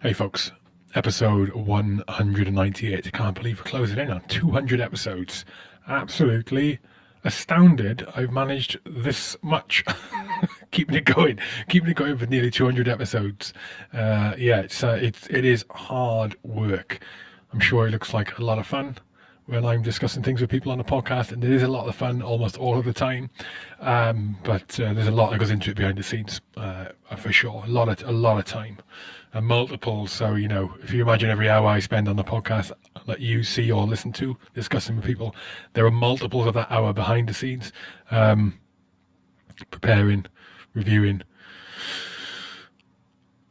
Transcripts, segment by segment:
Hey folks, episode 198. I can't believe we're closing in on 200 episodes. Absolutely astounded I've managed this much. keeping it going, keeping it going for nearly 200 episodes. Uh, yeah, it's, uh, it's, it is hard work. I'm sure it looks like a lot of fun when I'm discussing things with people on the podcast, and it is a lot of fun almost all of the time. Um, but uh, there's a lot that goes into it behind the scenes, uh, for sure. A lot of a lot of time, and multiple. So you know, if you imagine every hour I spend on the podcast that you see or listen to discussing with people, there are multiples of that hour behind the scenes, um, preparing, reviewing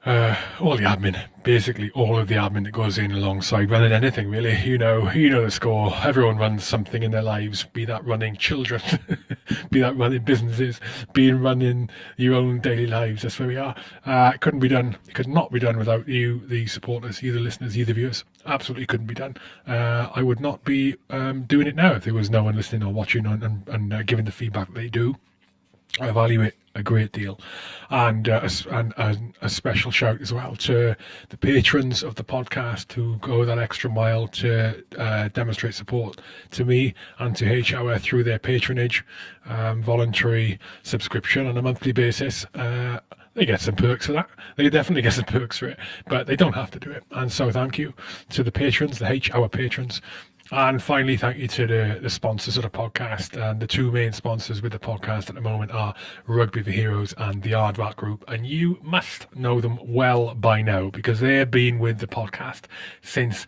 uh, all the admin, basically all of the admin that goes in alongside running anything really. You know, you know the score. Everyone runs something in their lives, be that running children, be that running businesses, being running your own daily lives. That's where we are. Uh, it couldn't be done. It could not be done without you, the supporters, you, the listeners, you, the viewers. Absolutely couldn't be done. Uh, I would not be um, doing it now if there was no one listening or watching and, and, uh, giving the feedback they do. I value it a great deal, and uh, and a special shout as well to the patrons of the podcast who go that extra mile to uh, demonstrate support to me and to H Hour through their patronage, um, voluntary subscription on a monthly basis. Uh, they get some perks for that. They definitely get some perks for it, but they don't have to do it. And so, thank you to the patrons, the H Hour patrons, and finally, thank you to the, the sponsors of the podcast. And the two main sponsors with the podcast at the moment are Rugby for Heroes and the Aardvark Group. And you must know them well by now because they've been with the podcast since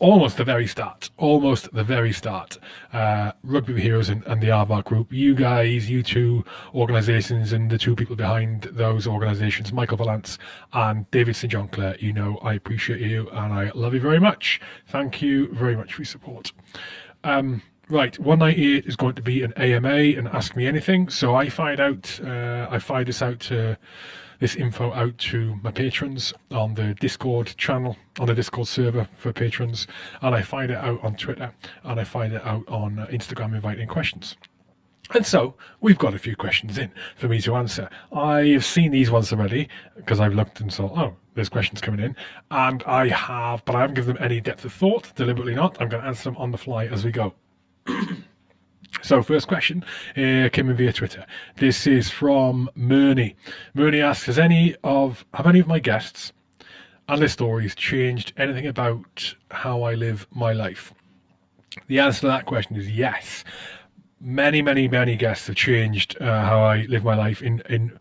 almost the very start, almost the very start. Uh, Rugby Heroes and, and the Aardvark Group, you guys, you two organisations, and the two people behind those organisations, Michael Valance and David St John Clare, you know I appreciate you and I love you very much. Thank you very much for your support. Um, Right, 198 is going to be an AMA and Ask Me Anything. So I fired out, uh, I fired this out to this info out to my patrons on the Discord channel, on the Discord server for patrons, and I find it out on Twitter, and I find it out on uh, Instagram inviting questions. And so we've got a few questions in for me to answer. I've seen these ones already because I've looked and saw, oh, there's questions coming in. And I have, but I haven't given them any depth of thought, deliberately not. I'm going to answer them on the fly as we go. So, first question uh, came in via Twitter. This is from Murney. Murney asks, "Has any of have any of my guests and their stories changed anything about how I live my life?" The answer to that question is yes. Many, many, many guests have changed uh, how I live my life in in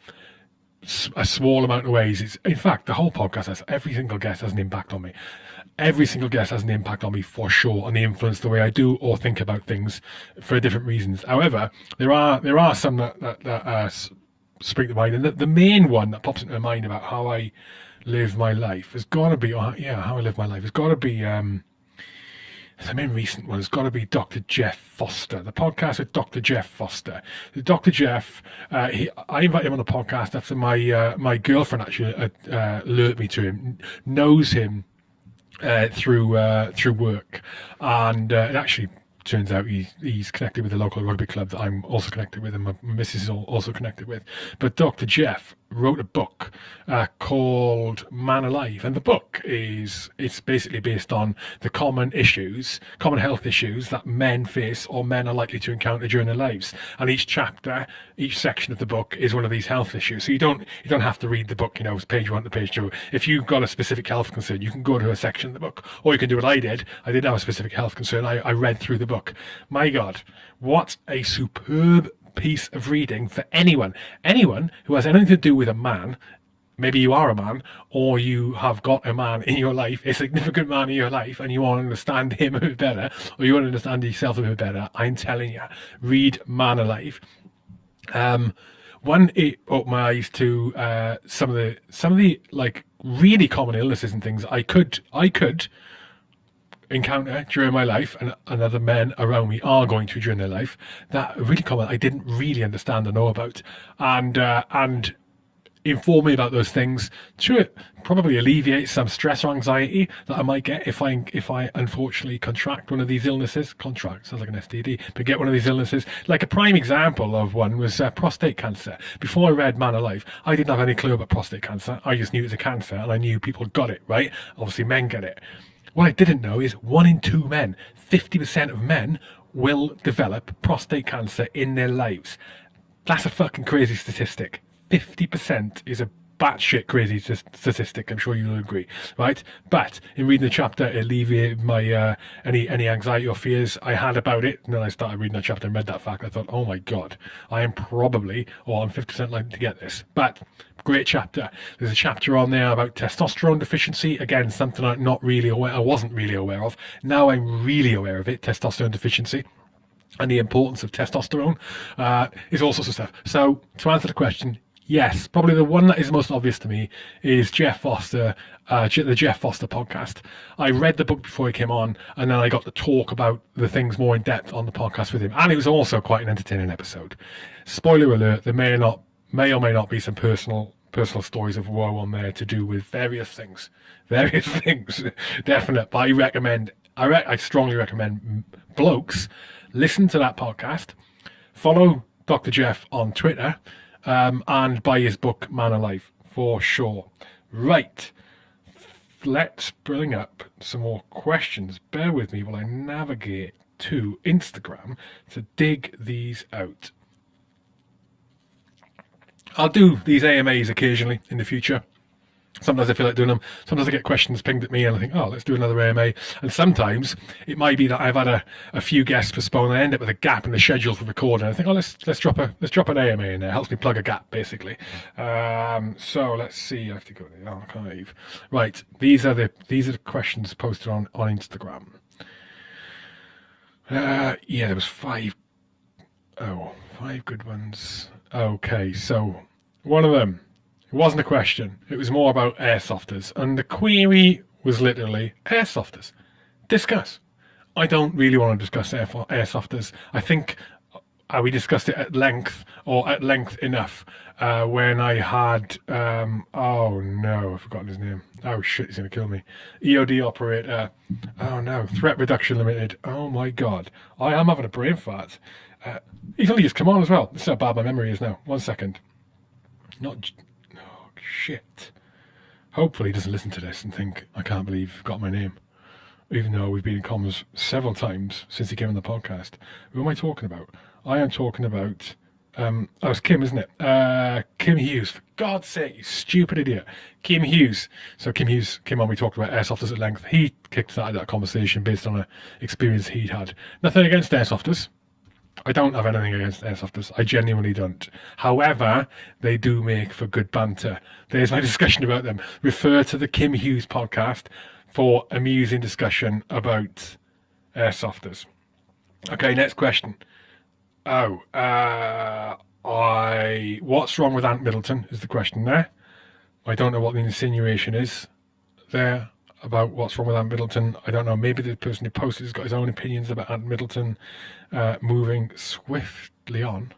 a small amount of ways. It's in fact the whole podcast has every single guest has an impact on me every single guest has an impact on me for sure, and they influence the way I do or think about things for different reasons. However, there are there are some that that, that uh, spring to mind, and the, the main one that pops into my mind about how I live my life has got to be, oh, yeah, how I live my life has got to be. Um, the main recent one has got to be Dr. Jeff Foster, the podcast with Dr. Jeff Foster. Dr. Jeff, uh, he, I invited him on the podcast after my uh, my girlfriend actually uh, uh alerted me to him, knows him uh, through uh, through work, and uh, it actually turns out he, he's connected with a local rugby club that I'm also connected with, and my missus is also connected with. But Dr. Jeff wrote a book uh, called Man Alive, and the book is it's basically based on the common issues, common health issues that men face or men are likely to encounter during their lives. And each chapter, each section of the book is one of these health issues. So you don't you don't have to read the book, you know, page one to page two. If you've got a specific health concern, you can go to a section of the book, or you can do what I did. I did have a specific health concern. I, I read through the book. My God, what a superb piece of reading for anyone. Anyone who has anything to do with a man, maybe you are a man, or you have got a man in your life, a significant man in your life, and you want to understand him a bit better, or you want to understand yourself a bit better, I'm telling you, read Man Alive. Um, one, it opened my eyes to uh, some of the some of the like really common illnesses and things I could I could encounter during my life and, and other men around me are going through during their life that really common I didn't really understand or know about and uh, and inform me about those things to probably alleviate some stress or anxiety that I might get if I if I unfortunately contract one of these illnesses. Contract sounds like an STD, but get one of these illnesses. Like a prime example of one was uh, prostate cancer. Before I read Man Alive, I didn't have any clue about prostate cancer. I just knew it was a cancer, and I knew people got it. Right? Obviously, men get it. What I didn't know is one in two men, 50% of men, will develop prostate cancer in their lives. That's a fucking crazy statistic. 50% is a batshit crazy statistic. I'm sure you'll agree, right? But in reading the chapter, it alleviated my uh, any any anxiety or fears I had about it. And then I started reading that chapter and read that fact. I thought, oh my god, I am probably or I'm 50% likely to get this. But great chapter. There's a chapter on there about testosterone deficiency. Again, something I'm not really aware. I wasn't really aware of. Now I'm really aware of it. Testosterone deficiency and the importance of testosterone uh, is all sorts of stuff. So to answer the question, Yes, probably the one that is most obvious to me is Jeff Foster, uh, the Jeff Foster podcast. I read the book before he came on, and then I got to talk about the things more in depth on the podcast with him, and it was also quite an entertaining episode. Spoiler alert: there may or not, may or may not be some personal personal stories of woe on there to do with various things, various things. Definite, but I recommend. I, re- I strongly recommend blokes listen to that podcast, follow Dr. Jeff on Twitter um, and buy his book Man Alive for sure. Right, let's bring up some more questions. Bear with me while I navigate to Instagram to dig these out. I'll do these AMAs occasionally in the future. Sometimes I feel like doing them. Sometimes I get questions pinged at me and I think, oh, let's do another AMA. And sometimes it might be that I've had a, a few guests postpone and I end up with a gap in the schedule for recording. I think, oh, let's let's drop a let's drop an AMA in there. It helps me plug a gap basically. Um, so let's see. I have to go to the archive. Right. These are the these are the questions posted on on Instagram. Uh, yeah, there was five. Oh, five good ones. Okay, so one of them it wasn't a question. It was more about airsofters. And the query was literally airsofters. Discuss. I don't really want to discuss air airsofters. I think uh, we discussed it at length or at length enough uh, when I had, um, oh no, I've forgotten his name. Oh shit, he's going to kill me. EOD operator. Oh no, Threat Reduction Limited. Oh my god. I am having a brain fart. Uh, he's only come on as well. This is how bad my memory is now. One second. Not shit. Hopefully he doesn't listen to this and think, I can't believe you've got my name. Even though we've been in comms several times since he came on the podcast. Who am I talking about? I am talking about, um, oh, it's Kim, isn't it? Uh, Kim Hughes. For God's sake, you stupid idiot. Kim Hughes. So Kim Hughes came on, we talked about airsofters at length. He kicked started that conversation based on an experience he'd had. Nothing against airsofters. I don't have anything against airsofters. I genuinely don't. However, they do make for good banter. There's my discussion about them. Refer to the Kim Hughes podcast for amusing discussion about airsofters. Okay, next question. Oh, uh, I. What's wrong with Ant Middleton? Is the question there. I don't know what the insinuation is there about what's wrong with Ant Middleton. I don't know. Maybe the person who posted has got his own opinions about Ant Middleton uh, moving swiftly on.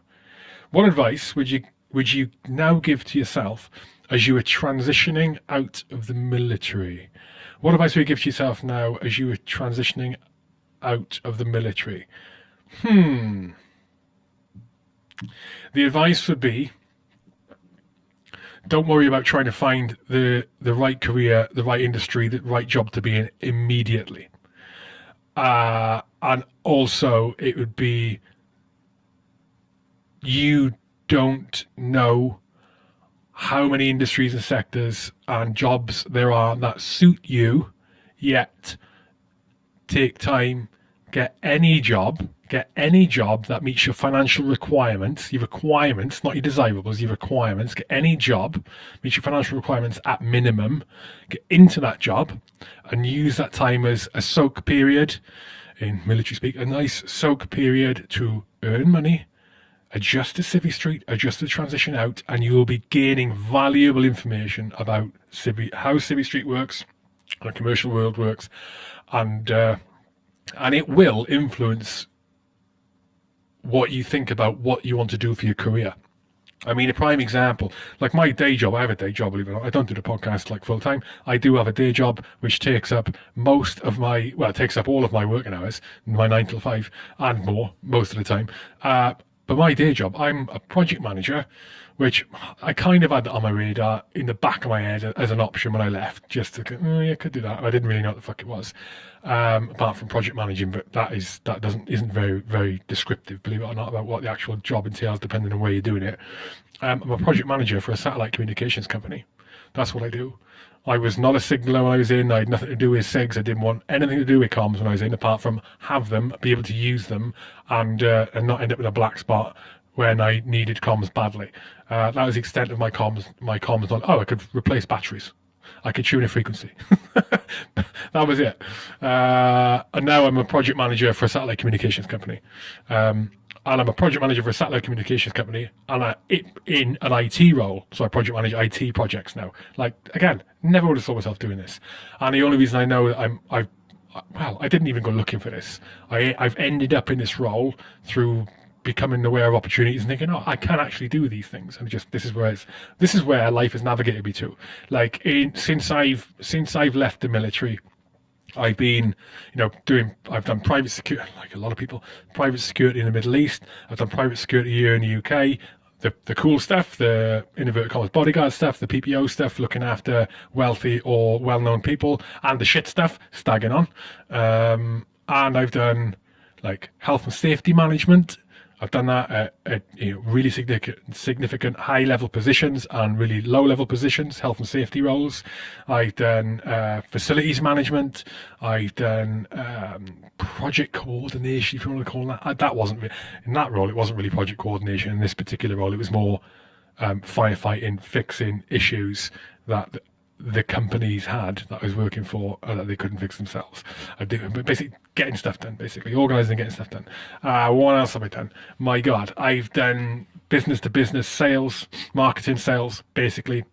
What advice would you would you now give to yourself as you were transitioning out of the military? What advice would you give to yourself now as you were transitioning out of the military? Hmm. The advice would be don't worry about trying to find the the right career, the right industry, the right job to be in immediately. Uh, and also, it would be you don't know how many industries and sectors and jobs there are that suit you yet. Take time, get any job get any job that meets your financial requirements, your requirements, not your desirables, your requirements, get any job, meets your financial requirements at minimum, get into that job and use that time as a soak period, in military speak, a nice soak period to earn money, adjust to Civvy Street, adjust the transition out, and you will be gaining valuable information about how Civvy Street works, and the commercial world works, and uh, and it will influence what you think about what you want to do for your career. I mean, a prime example, like my day job, I have a day job, believe it or not. I don't do the podcast like full time. I do have a day job which takes up most of my, well, it takes up all of my working hours, my nine till five and more most of the time. Uh, but my day job, I'm a project manager, which I kind of had on my radar in the back of my head as an option when I left, just to, oh, yeah, could do that. I didn't really know what the fuck it was, um, apart from project managing, but that is that doesn't isn't very very descriptive, believe it or not, about what the actual job entails, depending on where you're doing it. Um, I'm a project manager for a satellite communications company. That's what I do. I was not a signaler when I was in. I had nothing to do with SIGs. I didn't want anything to do with comms when I was in, apart from have them, be able to use them, and uh, and not end up with a black spot when I needed comms badly. Uh, that was the extent of my comms. My comms. Not, oh, I could replace batteries. I could tune a frequency. that was it. Uh, and now I'm a project manager for a satellite communications company. Um, and I'm a project manager for a satellite communications company, and I in an IT role, so I project manage IT projects now. Like again, never would have thought myself doing this, and the only reason I know that I'm I've well, I didn't even go looking for this. I I've ended up in this role through becoming aware of opportunities and thinking, oh, I can actually do these things, and just this is where it's this is where life has navigated me to. Like in, since I've since I've left the military I've been, you know, doing, I've done private security, like a lot of people, private security in the Middle East. I've done private security here in the UK. The, the cool stuff, the inverted commas bodyguard stuff, the PPO stuff, looking after wealthy or well-known people, and the shit stuff, stagging on. Um, and I've done like health and safety management I've done that at, at you know, really significant, significant high level positions and really low level positions, health and safety roles. I've done uh, facilities management. I've done um, project coordination, if you want to call that. That wasn't in that role. It wasn't really project coordination. In this particular role, it was more um, firefighting, fixing issues that the companies had that I was working for uh, that they couldn't fix themselves. I do, but basically getting stuff done, basically organising getting stuff done. Uh, what else have I done? My God, I've done business to business sales, marketing sales. Basically,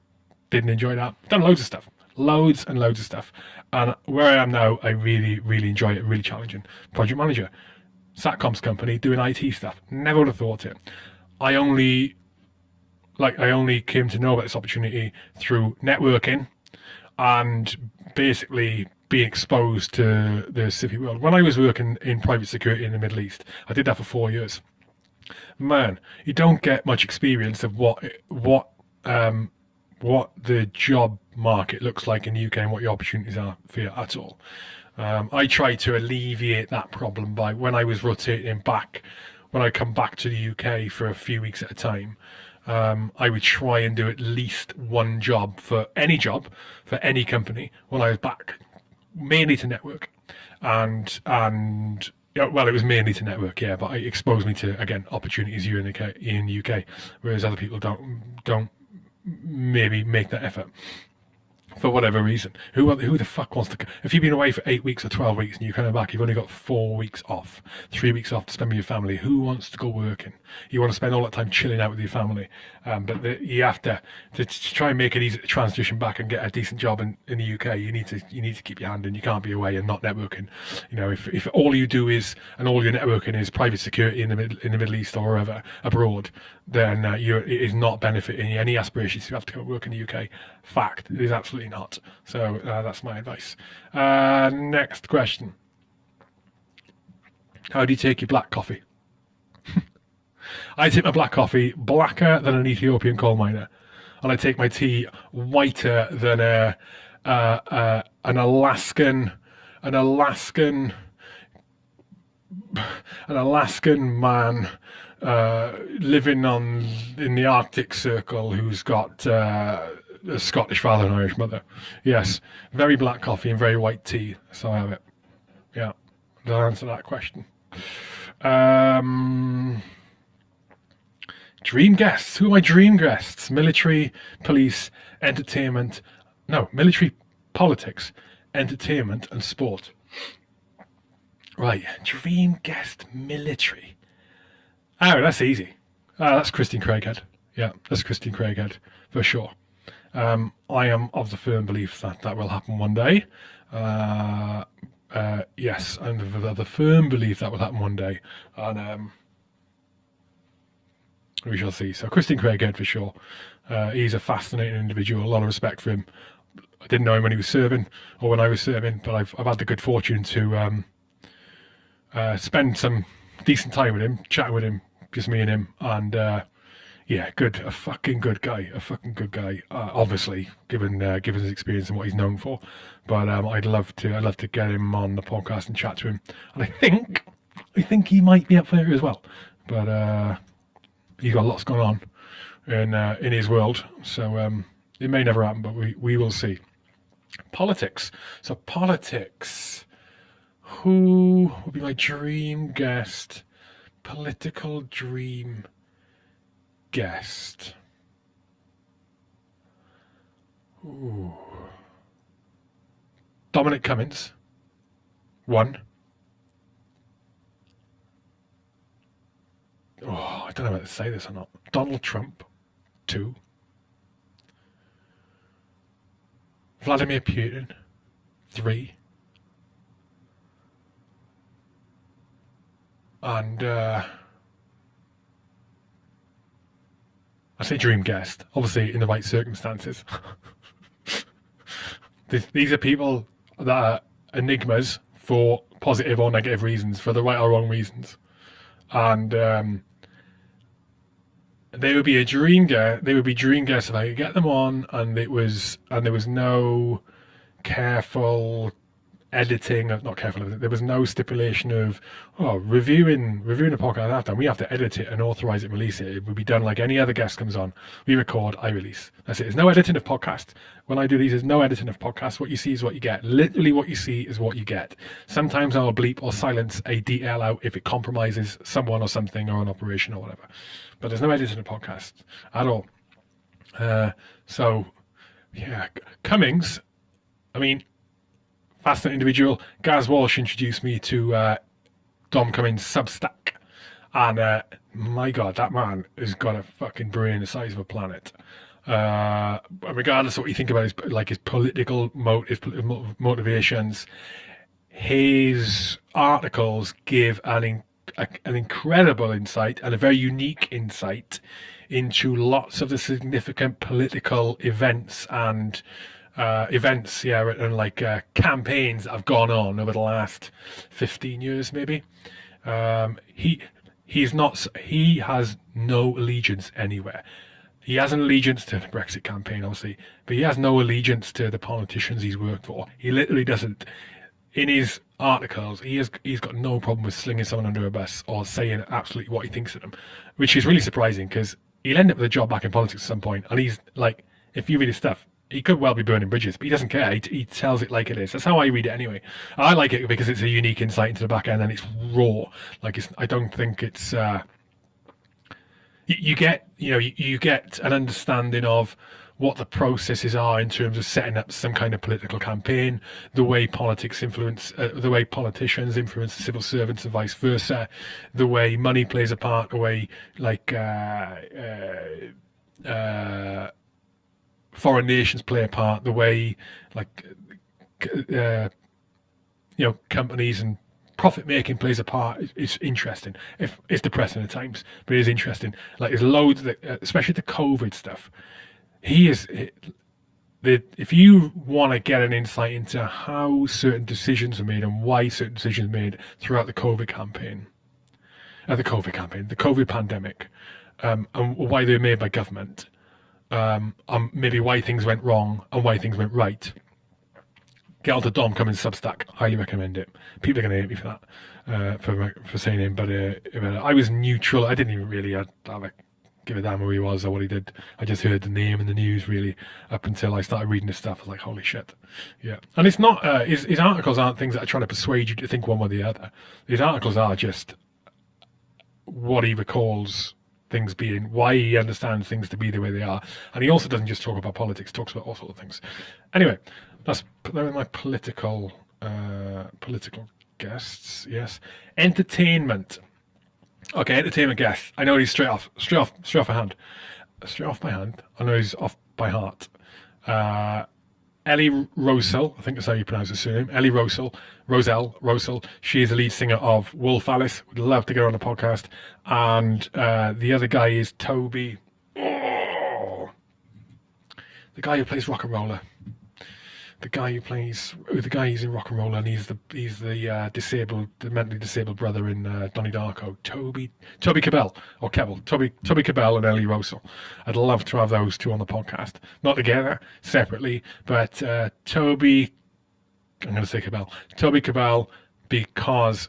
didn't enjoy that. Done loads of stuff, loads and loads of stuff. And where I am now, I really, really enjoy it. Really challenging. Project manager, satcoms company, doing IT stuff. Never would have thought it. I only like I only came to know about this opportunity through networking and basically being exposed to the civic world. When I was working in private security in the Middle East, I did that for four years. Man, you don't get much experience of what what um, what the job market looks like in the UK and what your opportunities are for you at all. Um, I tried to alleviate that problem by when I was rotating back, when I come back to the UK for a few weeks at a time, um, I would try and do at least one job for any job for any company when I was back, mainly to network, and and yeah, well, it was mainly to network, yeah, but it exposed me to again opportunities here in the UK, in the UK, whereas other people don't don't maybe make that effort for whatever reason. Who who the fuck wants to? If you've been away for eight weeks or twelve weeks and you're coming back, you've only got four weeks off, three weeks off to spend with your family. Who wants to go working? You want to spend all that time chilling out with your family, um, but the, you have to, to, try and make it easy transition back and get a decent job in, in the UK. You need to you need to keep your hand in. You can't be away and not networking. You know, if if all you do is and all your networking is private security in the middle in the Middle East or wherever abroad, then uh, you it is not benefiting any aspirations to have to come work in the UK. Fact, it is absolutely not. So uh, that's my advice. Uh, next question. How do you take your black coffee? I take my black coffee blacker than an Ethiopian coal miner, and I take my tea whiter than a, uh, uh, an Alaskan, an Alaskan, an Alaskan man uh, living on in the Arctic Circle who's got uh, a Scottish father and Irish mother. Yes, very black coffee and very white tea. So I have it. Yeah, did I answer that question? Um, dream guests. Who are my dream guests? Military, police, entertainment. No, military, politics, entertainment, and sport. Right, dream guest military. Oh, that's easy. Uh, that's Christian Craighead. Yeah, that's Christian Craighead for sure. Um, I am of the firm belief that that will happen one day. Uh, uh, yes, I'm of the firm belief that will happen one day. And um, we shall see. So Christian Craighead for sure. Uh, he's a fascinating individual. A lot of respect for him. I didn't know him when he was serving or when I was serving, but I've I've had the good fortune to um, uh, spend some decent time with him, chatting with him, just me and him, and uh, yeah, good, a fucking good guy, a fucking good guy. Uh, obviously, given uh, given his experience and what he's known for, but um, I'd love to, I'd love to get him on the podcast and chat to him. And I think, I think he might be up for it as well. But uh, he's got lots going on in uh, in his world, so um, it may never happen, but we we will see. Politics. So politics. Who would be my dream guest? Political dream guest. Ooh. Dominic Cummings. One. Oh, I don't know whether to say this or not. Donald Trump. Two. Vladimir Putin. Three. And uh, I say dream guest, obviously in the right circumstances. These are people that are enigmas for positive or negative reasons, for the right or wrong reasons. And um, they would be a dream guest. They would be dream guests if I could get them on, and it was and there was no careful editing, not careful of it. There was no stipulation of oh reviewing reviewing a podcast after we have to edit it and authorize it, and release it. It would be done like any other guest comes on. We record, I release. That's it. There's no editing of podcast. When I do these, there's no editing of podcasts. What you see is what you get. Literally, what you see is what you get. Sometimes I'll bleep or silence a DL out if it compromises someone or something or an operation or whatever. But there's no editing of podcast at all. Uh, so yeah, Cummings. I mean, fascinating individual. Gaz Walsh introduced me to uh, Dom Cummings Substack. And uh, my God, that man has got a fucking brain the size of a planet. Uh, regardless of what you think about his like his political motive, motivations, his articles give an in, a, an incredible insight and a very unique insight into lots of the significant political events and uh, events, yeah, and like uh, campaigns that have gone on over the last 15 years, maybe. Um, he he's not he has no allegiance anywhere. He has an allegiance to the Brexit campaign, obviously, but he has no allegiance to the politicians he's worked for. He literally doesn't. In his articles, he has he's got no problem with slinging someone under a bus or saying absolutely what he thinks of them, which is really surprising because he'll end up with a job back in politics at some point, and he's like, if you read his stuff, he could well be burning bridges, but he doesn't care. He, he, tells it like it is. That's how I read it anyway. I like it because it's a unique insight into the back end and it's raw. Like it's, I don't think it's. Uh, you, get, you know, you, you, get an understanding of what the processes are in terms of setting up some kind of political campaign, the way politics influence, uh, the way politicians influence civil servants and vice versa, the way money plays a part, the way like. Uh, uh, uh foreign nations play a part, the way like uh, you know companies and profit making plays a part It's interesting. If it's depressing at times, but it is interesting. Like there's loads, that, uh, especially the COVID stuff. He is. The, if you want to get an insight into how certain decisions are made and why certain decisions are made throughout the COVID campaign, uh, the COVID campaign, the COVID pandemic, um, and why they're made by government, um, on maybe why things went wrong and why things went right. Get on to Dom Cummings Substack. Highly recommend it. People are going to hate me for that, uh, for for saying him. But uh, I was neutral. I didn't even really uh, give a damn who he was or what he did. I just heard the name in the news really up until I started reading his stuff. I was like, holy shit. Yeah. And it's not, uh, his, his articles aren't things that are trying to persuade you to think one way or the other. His articles are just what he recalls things being, why he understands things to be the way they are. And he also doesn't just talk about politics, talks about all sorts of things. Anyway, that's my political uh, political guests. Yes, entertainment. Okay, entertainment guest. I know he's straight off, straight off, straight off my hand, straight off my hand. I know he's off by heart. Uh, Ellie Rowsell, I think that's how you pronounce her surname. Ellie Rowsell, Roselle, Rosell. She is the lead singer of Wolf Alice. Would love to get her on the podcast. And uh, the other guy is Toby. Oh, the guy who plays RocknRolla the guy who plays the guy who's in Rock and Roll and he's the he's the uh, disabled the mentally disabled brother in uh, Donnie Darko Toby Toby Cabell or Kebbell Toby Toby Cabell and Ellie Rowsell I'd love to have those two on the podcast. Not together separately but uh, Toby I'm going to say Cabell. Toby Cabell because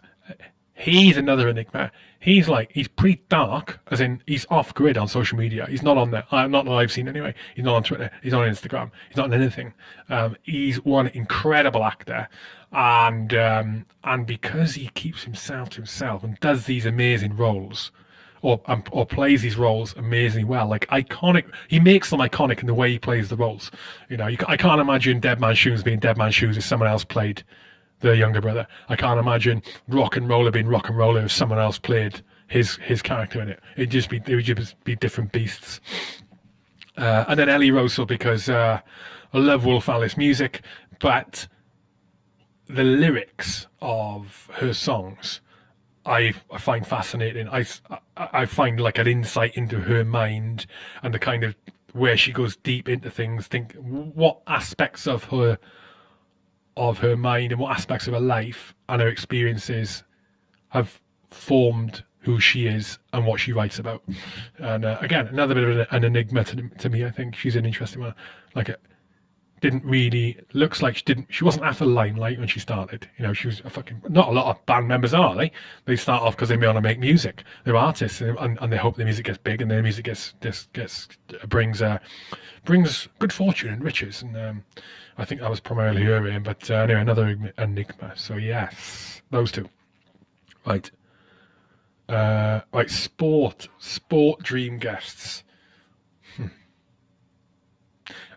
he's another enigma he's like he's pretty dark, as in he's off grid on social media. He's not on there. Uh, not that I've seen anyway. He's not on Twitter. He's not on Instagram. He's not on anything. Um, he's one incredible actor, and um, and because he keeps himself to himself and does these amazing roles. Or, um, or plays these roles amazingly well, like iconic. He makes them iconic in the way he plays the roles. You know, you, I can't imagine Dead Man Shoes being Dead Man Shoes if someone else played the younger brother. I can't imagine RocknRolla being RocknRolla if someone else played his his character in it. It'd just be it would just be different beasts. Uh, and then Ellie Rowsell because uh, I love Wolf Alice music, but the lyrics of her songs I, I find fascinating. I, I find like an insight into her mind and the kind of where she goes deep into things. Think what aspects of her of her mind and what aspects of her life and her experiences have formed who she is and what she writes about. And uh, again, another bit of an enigma to, to, me. I think she's an interesting one. Like didn't really looks like she didn't. She wasn't after the limelight when she started. You know, she was a fucking. Not a lot of band members are they? They start off because they want to make music. They're artists and, and, they hope their music gets big and their music gets gets, gets brings uh, brings good fortune and riches. And um, I think that was primarily her aim. But uh, anyway, another enigma. So yes, those two. Right. Uh, right, sport, sport dream guests. Hmm.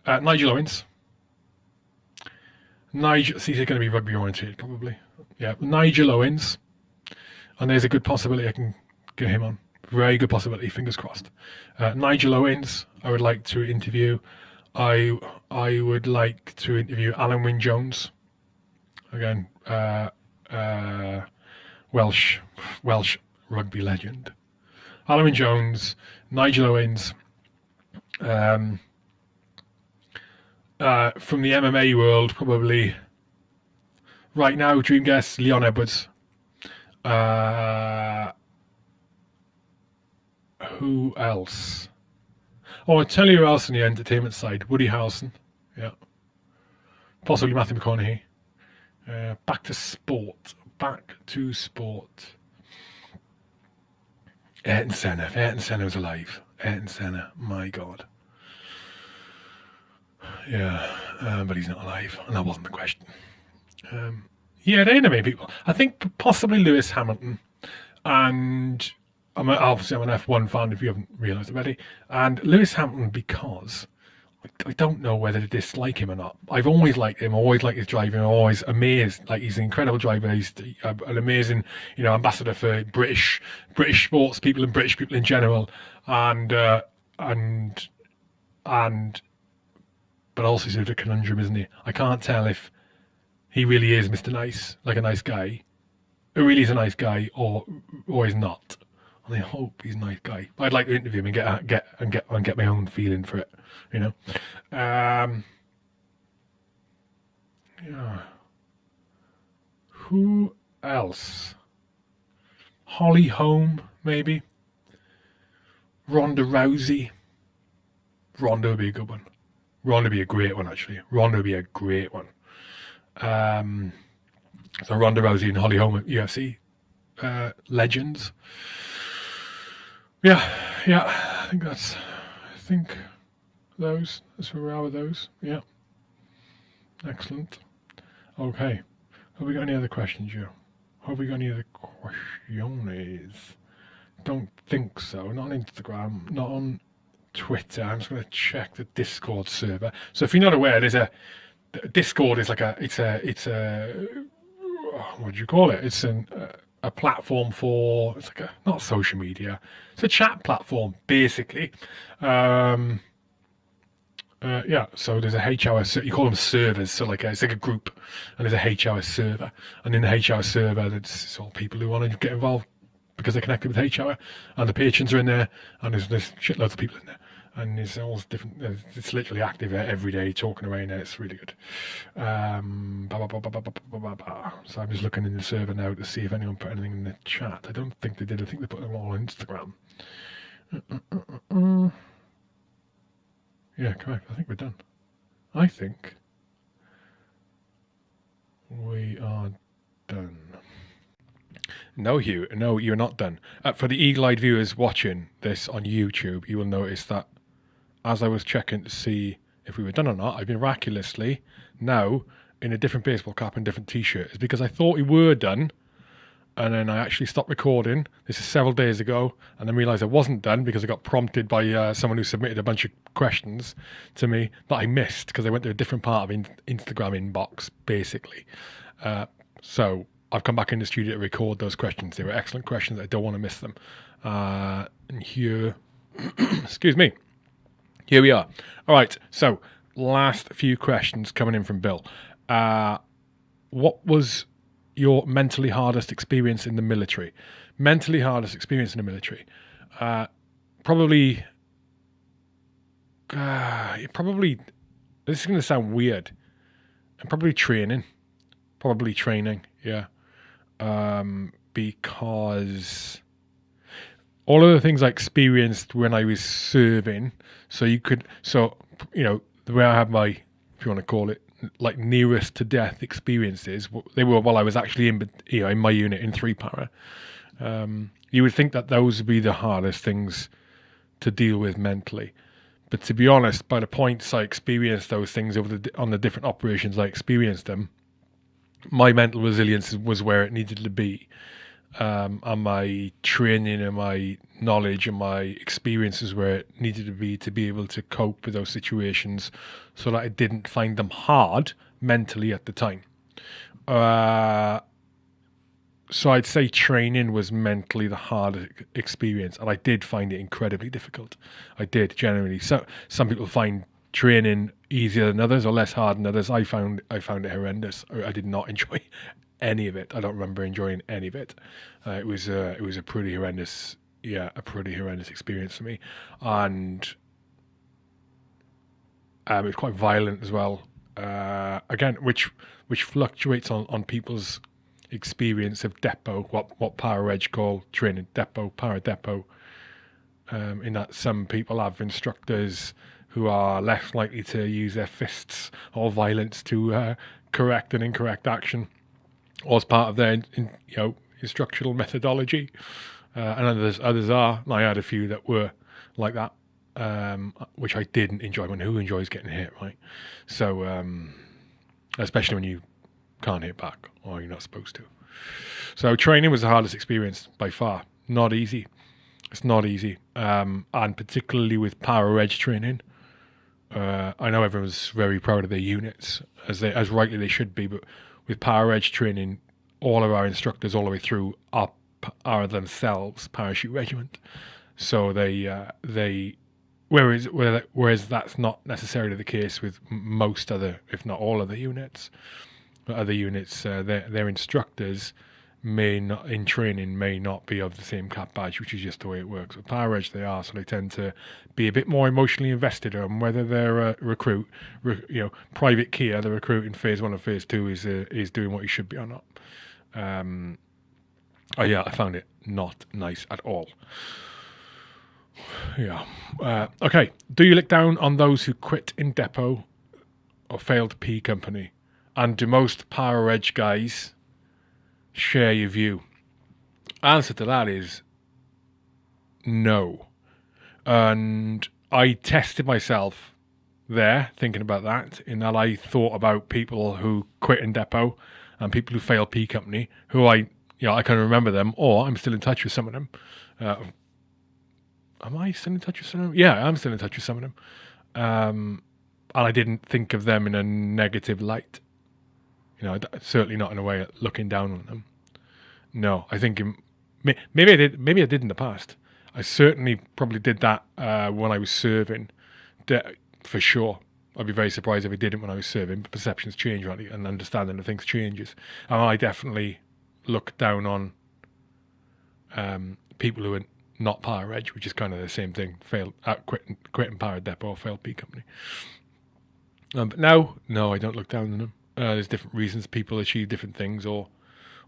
Uh, Nigel Owens. Nigel, he's going to be rugby oriented, probably. Yeah, Nigel Owens. And there's a good possibility I can get him on. Very good possibility, fingers crossed. Uh, Nigel Owens, I would like to interview. I I would like to interview Alun Wyn Jones. Again, uh, uh, Welsh Welsh rugby legend. Alun Wyn Jones, Nigel Owens. Um, uh, from the MMA world, probably right now, dream guest Leon Edwards. Uh, who else? Oh, I tell you who else on the entertainment side. Woody Harrelson. Yeah. Possibly Matthew McConaughey. Uh, back to sport. Back to sport. Ayrton Senna. If Ayrton Senna was alive. Ayrton Senna. My God. Yeah, um, but he's not alive, and that wasn't the question. Um, yeah, they many people. I think possibly Lewis Hamilton, and I'm a, obviously I'm an F1 fan if you haven't realised already, and Lewis Hamilton because I, don't know whether to dislike him or not. I've always liked him, always liked his driving, always amazed. Like he's an incredible driver. He's an amazing, you know, ambassador for British British sports people and British people in general, and uh, and and but also sort of a conundrum, isn't he? I can't tell if he really is Mr. Nice, like a nice guy, who really is a nice guy, or or is not. And I hope he's a nice guy. But I'd like to interview him and get get and get and get my own feeling for it, you know. Um, yeah. Who else? Holly Holm, maybe. Ronda Rousey. Ronda would be a good one. Ronda would be a great one, actually. Ronda would be a great one. Um, so Ronda Rousey and Holly Holm at UFC uh, legends. Yeah, yeah. I think that's. I think those. That's where we are with those. Yeah. Excellent. Okay. Have we got any other questions, Joe? Have we got any other questions? Don't think so. Not on Instagram. Not on Twitter. I'm just going to check the Discord server. So if you're not aware, there's a Discord is like a it's a it's a what do you call it? It's an a platform for it's like a not social media. It's a chat platform basically. Um, Uh, yeah, so there's a HOS, you call them servers, so like a, it's like a group, and there's a HOS server, and in the HOS server, it's all people who want to get involved because they're connected with HOS, and the patrons are in there, and there's, there's shitloads of people in there, and it's all different, it's literally active every day, talking away there, it's really good. Um, bah, bah, bah, so I'm just looking in the server now to see if anyone put anything in the chat. I don't think they did, I think they put them all on Instagram. Uh, uh, uh, yeah, correct. I think we're done. I think we are done. No, Hugh, no, you're not done. Uh, for the eagle-eyed viewers watching this on YouTube, you will notice that as I was checking to see if we were done or not, I've miraculously now in a different baseball cap and different t-shirt. It's because I thought we were done, and then I actually stopped recording. This is several days ago, and then realised I wasn't done because I got prompted by uh, someone who submitted a bunch of questions to me that I missed because I went to a different part of in- Instagram inbox, basically. Uh, so I've come back in the studio to record those questions. They were excellent questions. I don't want to miss them. Uh, and here, excuse me, here we are. All right, so last few questions coming in from Bill. Uh, what was your mentally hardest experience in the military? Mentally hardest experience in the military? Uh, probably, uh, probably. This is going to sound weird. And probably training, probably training. Yeah, um, because all of the things I experienced when I was serving. So you could, so you know, the way I have my, if you want to call it, like nearest to death experiences. They were while I was actually in, you know, in my unit in three para. Um, you would think that those would be the hardest things to deal with mentally. But to be honest, by the points I experienced those things over the on the different operations I experienced them, my mental resilience was where it needed to be um, and my training and my knowledge and my experiences where it needed to be to be able to cope with those situations so that I didn't find them hard mentally at the time. Uh, so I'd say training was mentally the hardest experience, and I did find it incredibly difficult. I did generally. So some people find training easier than others or less hard than others. I found I found it horrendous. I did not enjoy any of it. I don't remember enjoying any of it. Uh, it was uh, it was a pretty horrendous, yeah, a pretty horrendous experience for me, and um, it was quite violent as well. Uh, again, which which fluctuates on, on people's experience of depot, what what Para Reg call training depot, Para depot. Um, in that some people have instructors who are less likely to use their fists or violence to uh, correct an incorrect action was part of their in, you know instructional methodology, uh, and others others are. I had a few that were like that, um, which I didn't enjoy. When who enjoys getting hit, right? So um, especially when you can't hit back or you're not supposed to. So training was the hardest experience by far. Not easy. It's not easy, um, and particularly with Para Reg training. Uh, I know everyone's very proud of their units, as they as rightly they should be, but with Para Reg training, all of our instructors all the way through are, are themselves parachute regiment. So they uh, they whereas whereas that's not necessarily the case with most other, if not all, other the units. Other units, uh, their their instructors may not in training may not be of the same cap badge, which is just the way it works. With Para Reg, they are, so they tend to be a bit more emotionally invested on whether their uh, recruit, re, you know, Private Kia, the recruit in phase one or phase two, is uh, is doing what he should be or not. Um, oh yeah, I found it not nice at all. Yeah. Uh, okay. Do you look down on those who quit in depot or failed P company? And do most Para Reg guys share your view? Answer to that is no. And I tested myself there thinking about that, in that I thought about people who quit in depot and people who failed P company, who I, you know, I can remember them, or I'm still in touch with some of them. Uh, am I still in touch with some of them? Yeah, I'm still in touch with some of them. Um, and I didn't think of them in a negative light. You know, certainly not in a way looking down on them. No, I think maybe I did. Maybe I did in the past. I certainly probably did that uh, when I was serving, for sure. I'd be very surprised if I didn't when I was serving. But perceptions change, right? And understanding of things changes. And I definitely look down on um, people who are not Para Reg, which is kind of the same thing. Failed, uh, quitting, quitting Para Depot, failed P company. Um, but now, no, I don't look down on them. Uh, there's different reasons people achieve different things or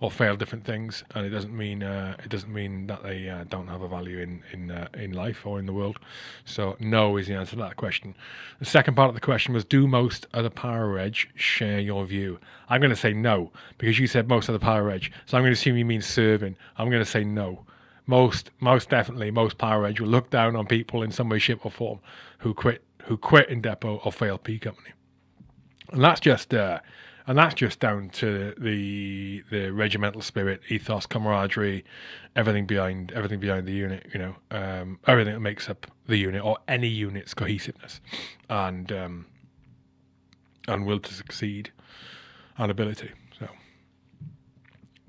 or fail different things, and it doesn't mean uh, it doesn't mean that they uh, don't have a value in in uh, in life or in the world. So no is the answer to that question. The second part of the question was: Do most of the Para Reg share your view? I'm going to say no because you said most of the Para Reg, so I'm going to assume you mean serving. I'm going to say no. Most most definitely most Para Reg will look down on people in some way, shape, or form who quit who quit in depot or fail P company, and that's just. Uh, and that's just down to the the regimental spirit, ethos, camaraderie, everything behind everything behind the unit. You know, um, everything that makes up the unit or any unit's cohesiveness, and um, and will to succeed, and ability. So,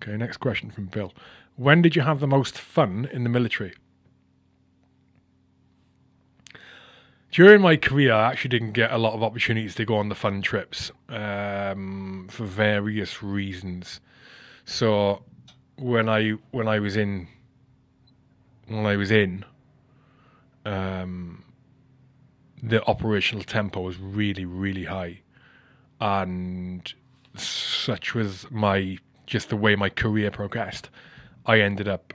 okay, next question from Bill: When did you have the most fun in the military? During my career, I actually didn't get a lot of opportunities to go on the fun trips um, for various reasons. So when I when I was in when I was in, um, the operational tempo was really really high, and such was my just the way my career progressed. I ended up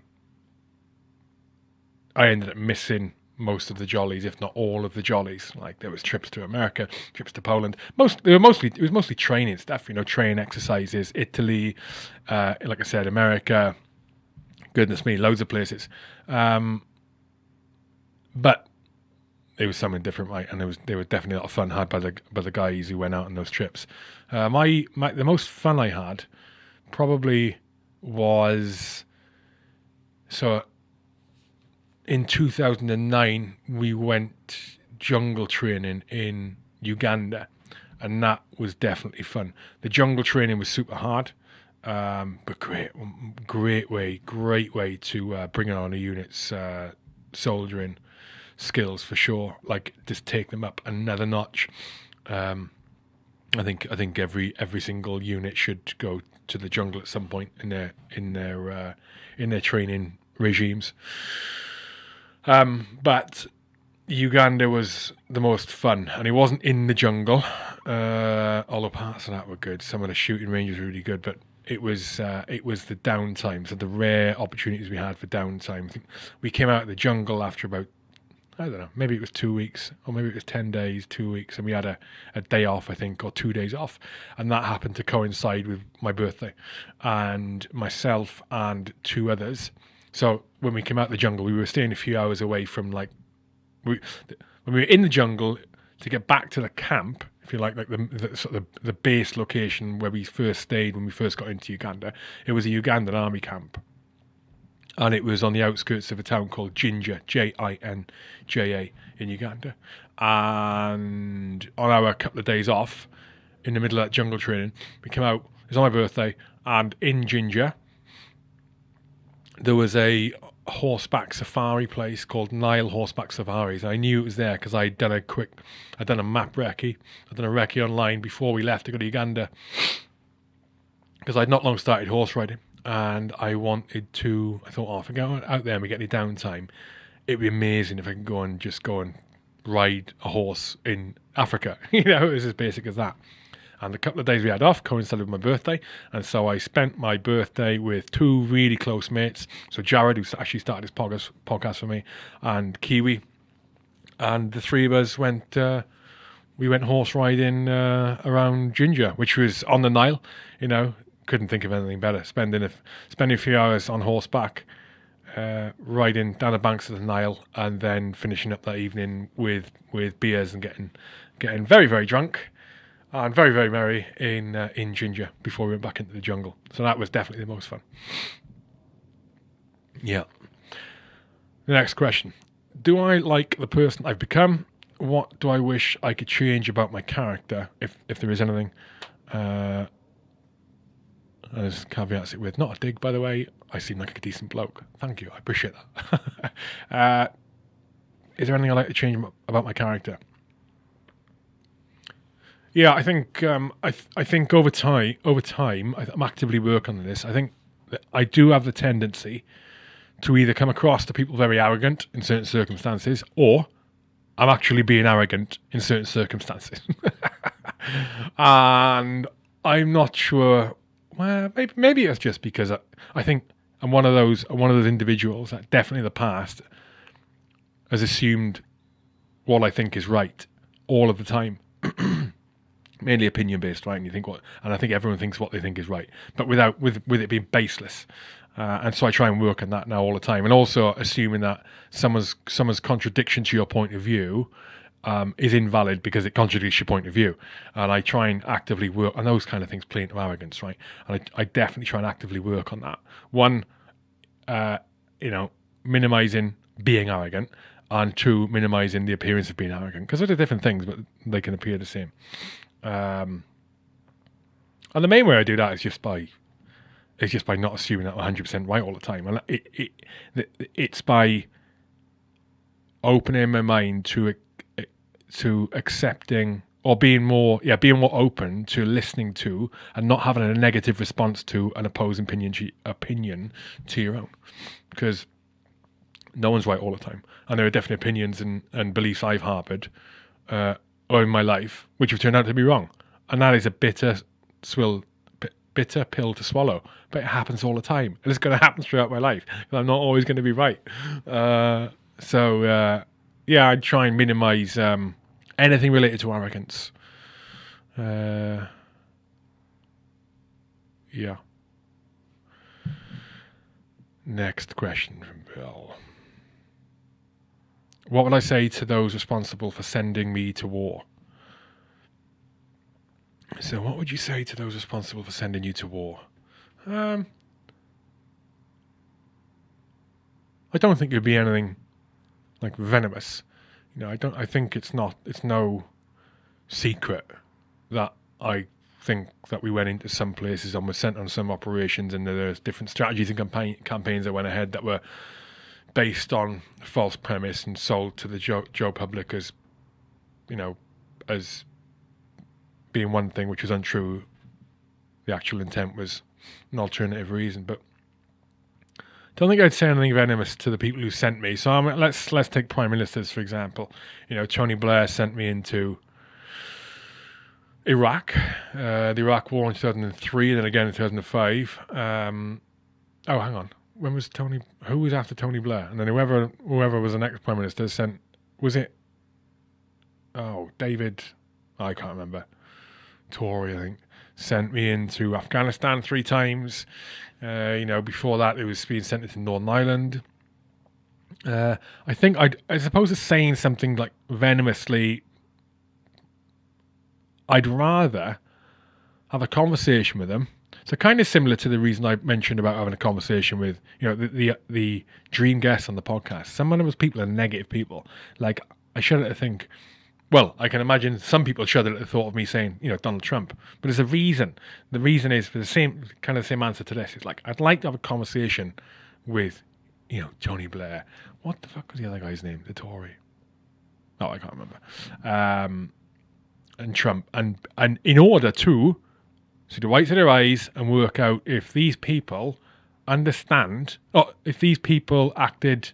I ended up missing most of the jollies, if not all of the jollies. Like there was trips to America, trips to Poland. Most they were mostly it was mostly training stuff. You know, training exercises, Italy, uh, like I said, America. Goodness me, loads of places. Um, but it was something different, right? And there was there was definitely a lot of fun had by the by the guys who went out on those trips. Uh, my my the most fun I had probably was so in 2009 we went jungle training in Uganda, and that was definitely fun. The jungle training was super hard, um, but great, great way, great way to uh, bring on a unit's uh, soldiering skills for sure. Like just take them up another notch. Um, I think I think every every single unit should go to the jungle at some point in their in their uh, in their training regimes. Um, but Uganda was the most fun, and he wasn't in the jungle. Uh, all the parts of that were good. Some of the shooting ranges were really good, but it was uh, it was the downtime, so the rare opportunities we had for downtime. We came out of the jungle after about I don't know, maybe it was two weeks, or maybe it was ten days, two weeks, and we had a, a day off, I think, or two days off, and that happened to coincide with my birthday, and myself and two others so when we came out of the jungle, we were staying a few hours away from like we when we were in the jungle to get back to the camp, if you like, like the, the sort of the, base location where we first stayed when we first got into Uganda. It was a Ugandan army camp, and it was on the outskirts of a town called Jinja, J I N J A, in Uganda. And on our couple of days off, in the middle of that jungle training, we came out. It was on my birthday, and in Jinja, there was a horseback safari place called Nile Horseback Safaris. I knew it was there because I'd done a quick, I'd done a map recce, I'd done a recce online before we left to go to Uganda because I'd not long started horse riding and I wanted to. I thought, oh, if I go out there and we get any downtime, it'd be amazing if I can go and just go and ride a horse in Africa. you know, it was as basic as that. And a couple of days we had off coincided with my birthday. And so I spent my birthday with two really close mates. So Jared, who actually started this podcast, podcast for me, and Kiwi. And the three of us went, uh, we went horse riding uh, around Jinja, which was on the Nile. You know, couldn't think of anything better. Spending a, spending a few hours on horseback. Uh, riding down the banks of the Nile and then finishing up that evening with with beers and getting getting very very drunk and very very merry in uh, in Jinja before we went back into the jungle. So that was definitely the most fun. Yeah. The next question: Do I like the person I've become? What do I wish I could change about my character, if if there is anything? Uh, as caveats it with not a dig, by the way. I seem like a decent bloke. Thank you, I appreciate that. uh, is there anything I like to change about my character? Yeah, I think um, I th- I think over time over time I am actively working on this. I think I do have the tendency to either come across to people very arrogant in certain circumstances, or I'm actually being arrogant in certain circumstances, and I'm not sure. Well, maybe maybe it's just because I, I think I'm one of those I'm one of those individuals that definitely in the past has assumed what I think is right all of the time. mainly opinion based, right? And you think what, and I think everyone thinks what they think is right, but without with with it being baseless. Uh, and so I try and work on that now all the time, and also assuming that someone's someone's contradiction to your point of view um, is invalid because it contradicts your point of view. And I try and actively work on those kind of things, play into arrogance, right? And I, I definitely try and actively work on that. One, uh, you know, minimizing being arrogant, and two, minimizing the appearance of being arrogant because they're different things, but they can appear the same. Um, and the main way I do that is just by is just by not assuming that I'm 100 percent right all the time, and it, it it's by opening my mind to to accepting or being more yeah being more open to listening to and not having a negative response to an opposing opinion to, opinion to your own. Because no one's right all the time. And there are definite opinions and, and beliefs I've harbored uh, or in my life, which have turned out to be wrong. And that is a bitter swill, bitter pill to swallow. But it happens all the time. And it's going to happen throughout my life. I'm not always going to be right. Uh, so, uh, yeah, I try and minimize um, anything related to arrogance. Uh, yeah. Next question from Bill. What would I say to those responsible for sending me to war? So, what would you say to those responsible for sending you to war? Um, I don't think it'd be anything like venomous. You know, I don't. I think it's not. It's no secret that I think that we went into some places and were sent on some operations, and there's different strategies and campaign, campaigns that went ahead that were based on a false premise and sold to the Joe, Joe public as, you know, as being one thing which was untrue. The actual intent was an alternative reason, but don't think I'd say anything venomous to the people who sent me. So um, let's let's take prime ministers for example. You know, Tony Blair sent me into Iraq, uh, the Iraq War in 2003, and then again in 2005. Um, oh, hang on when was Tony? Who was after Tony Blair? And then whoever whoever was the next prime minister sent was it? Oh, David, I can't remember. Tory, I think, sent me into Afghanistan three times. Uh, you know, before that, it was being sent into Northern Ireland. Uh, I think I'd, as opposed to saying something like venomously, I'd rather have a conversation with them so kind of similar to the reason I mentioned about having a conversation with you know the the, the dream guests on the podcast. Some of those people are negative people. Like I shudder to think. Well, I can imagine some people shudder at the thought of me saying, you know, Donald Trump. But there's a reason. The reason is for the same kind of same answer to this. It's like I'd like to have a conversation with, you know, Tony Blair. What the fuck was the other guy's name? The Tory. No, I can't remember. Um, and Trump, and and in order to See the whites of their eyes and work out if these people understand, or if these people acted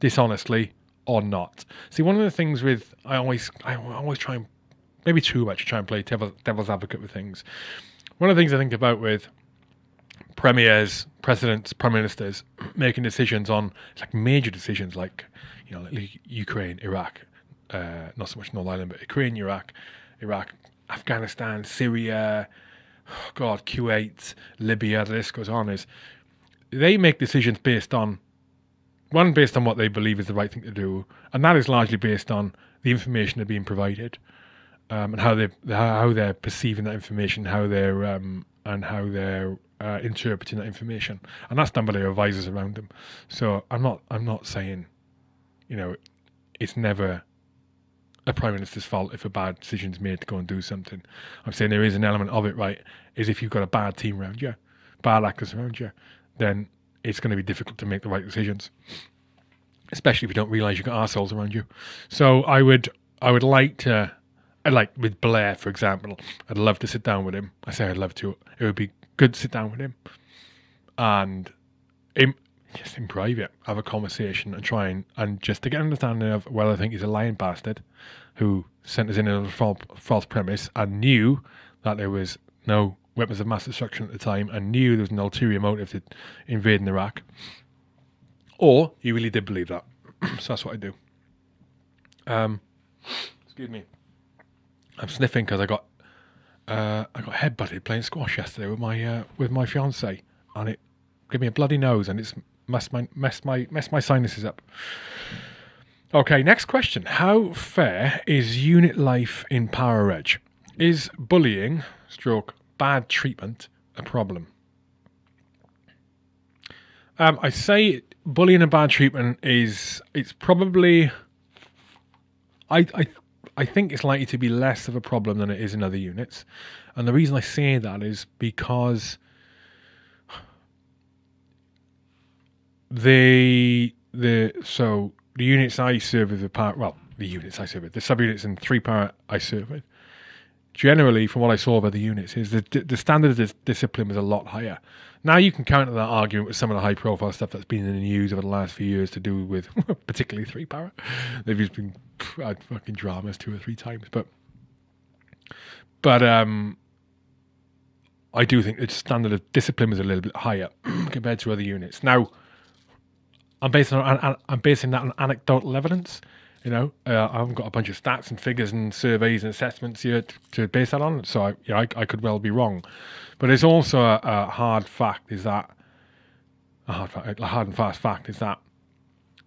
dishonestly or not. See, one of the things with I always I always try and maybe too much try and play devil, devil's advocate with things. One of the things I think about with premiers, presidents, prime ministers making decisions on like major decisions like you know like Ukraine, Iraq, uh, not so much North Ireland, but Ukraine, Iraq, Iraq, Afghanistan, Syria, God, Kuwait, Libya, the list goes on, is they make decisions based on one based on what they believe is the right thing to do, and that is largely based on the information they're being provided, um, and how they how they're perceiving that information, how they're um, and how they're uh, interpreting that information, and that's done by their advisors around them. So I'm not I'm not saying, you know, it's never a prime minister's fault if a bad decision is made to go and do something. I'm saying there is an element of it, right? Is if you've got a bad team around you, bad actors around you, then it's going to be difficult to make the right decisions, especially if you don't realise you've got assholes around you. So I would, I would like to like with Blair, for example, I'd love to sit down with him. I say I'd love to. It would be good to sit down with him and just in private have a conversation and try and, and just to get an understanding of well, I think he's a lying bastard who sent us in a false, false premise and knew that there was no weapons of mass destruction at the time and knew there was an ulterior motive to invading Iraq, or he really did believe that. so that's what I do. Um, excuse me. I'm sniffing because I got uh, I got headbutted playing squash yesterday with my uh, with my fiance, and it gave me a bloody nose, and it's messed my messed my messed my sinuses up. Okay, next question: How fair is unit life in Para Reg? Is bullying, stroke bad treatment, a problem? Um, I say bullying and bad treatment is it's probably I I I think it's likely to be less of a problem than it is in other units. And the reason I say that is because the the so the units I serve with the part well the units I with the subunits and three part I serve with generally from what I saw of other units is the the standard of discipline was a lot higher. Now you can counter that argument with some of the high profile stuff that's been in the news over the last few years to do with particularly three para. They've just been had fucking dramas two or three times, but but um, I do think the standard of discipline was a little bit higher compared to other units. Now, I'm basing on I'm basing that on anecdotal evidence. You know, uh, I haven't got a bunch of stats and figures and surveys and assessments here to, to base that on. So I, you know, I, I, could well be wrong, but it's also a, a hard fact is that a hard, a hard and fast fact is that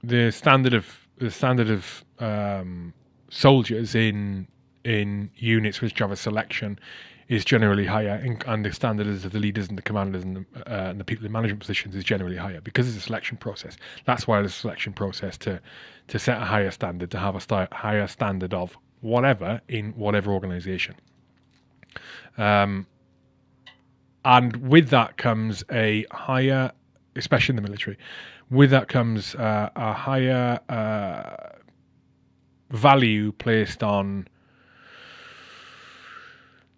the standard of the standard of um, soldiers in in units with Java selection is generally higher, and the standards of the leaders and the commanders and the, uh, and the people in management positions is generally higher because it's a selection process. That's why there's a selection process to to set a higher standard, to have a st- higher standard of whatever in whatever organization. Um, and with that comes a higher, especially in the military, with that comes uh, a higher uh, value placed on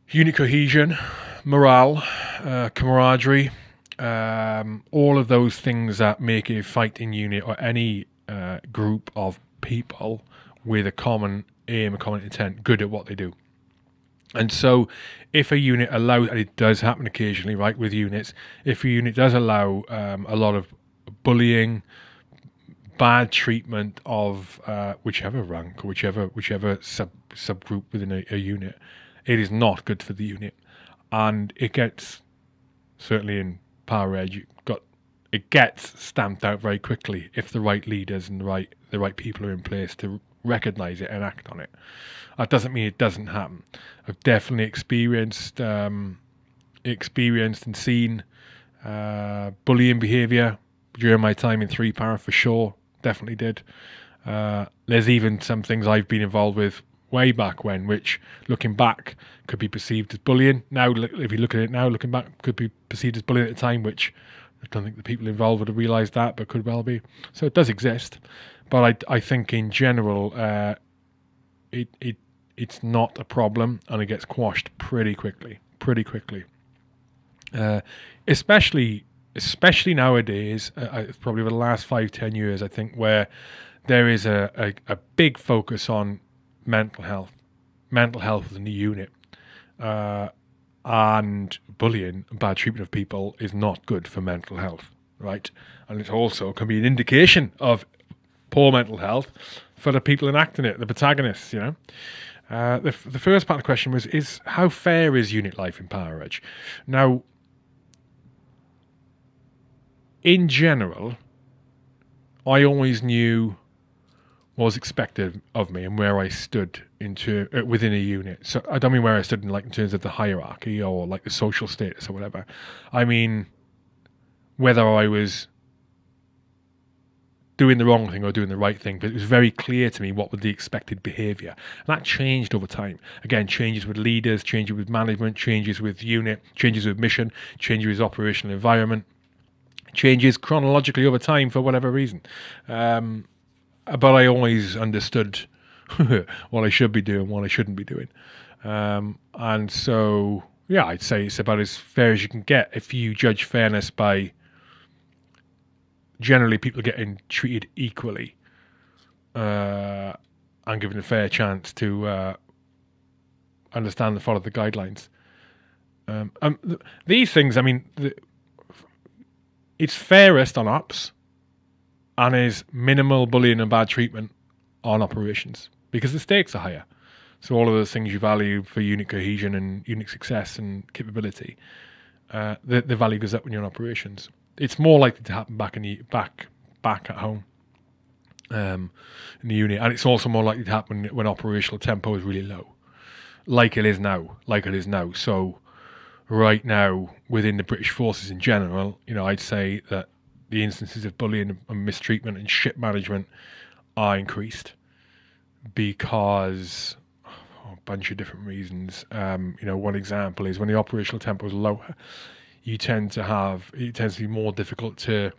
unit cohesion, morale, uh, camaraderie, um, all of those things that make a fighting unit or any uh, group of people with a common aim, a common intent, good at what they do. And so, if a unit allows, and it does happen occasionally, right, with units, if a unit does allow um, a lot of bullying, bad treatment of uh, whichever rank or whichever whichever sub subgroup within a, a unit, it is not good for the unit, and it gets certainly in Para Reg got it gets stamped out very quickly if the right leaders and the right the right people are in place to recognize it and act on it. That doesn't mean it doesn't happen. I've definitely experienced um, experienced and seen uh, bullying behaviour during my time in three para for sure. Definitely did. Uh, there's even some things I've been involved with way back when, which looking back could be perceived as bullying. Now, if you look at it now, looking back, could be perceived as bullying at the time, which I don't think the people involved would have realised that, but could well be. So it does exist, but I, I think in general, uh, it it it's not a problem, and it gets quashed pretty quickly, pretty quickly. Uh, especially especially nowadays, uh, probably over the last five ten years, I think where there is a, a, a big focus on mental health, mental health within the unit, uh, and bullying bad treatment of people is not good for mental health, right? And it also can be an indication of poor mental health for the people enacting it, the protagonists, you know. Uh, the, the first part of the question was is how fair is unit life in Para Reg? Now, in general, I always knew was expected of me and where I stood into uh, within a unit. So I don't mean where I stood in like in terms of the hierarchy or like the social status or whatever. I mean whether I was doing the wrong thing or doing the right thing, but it was very clear to me what was the expected behaviour. And that changed over time. Again, changes with leaders, changes with management, changes with unit, changes with mission, changes with operational environment, changes chronologically over time for whatever reason. Um, but I always understood what I should be doing, what I shouldn't be doing. Um, and so, yeah, I'd say it's about as fair as you can get if you judge fairness by generally people getting treated equally uh, and given a fair chance to uh, understand and follow the guidelines. Um, um, th- these things, I mean, the, it's fairest on ops and is minimal bullying and bad treatment on operations because the stakes are higher. So all of those things you value for unit cohesion and unit success and capability, uh, the, the value goes up when you're in operations. It's more likely to happen back in the back back at home um, in the unit, and it's also more likely to happen when operational tempo is really low, like it is now, like it is now. So right now within the British forces in general, you know, I'd say that the instances of bullying and mistreatment and ship management are increased because oh, a bunch of different reasons. Um, you know, one example is when the operational tempo is lower, you tend to have it tends to be more difficult to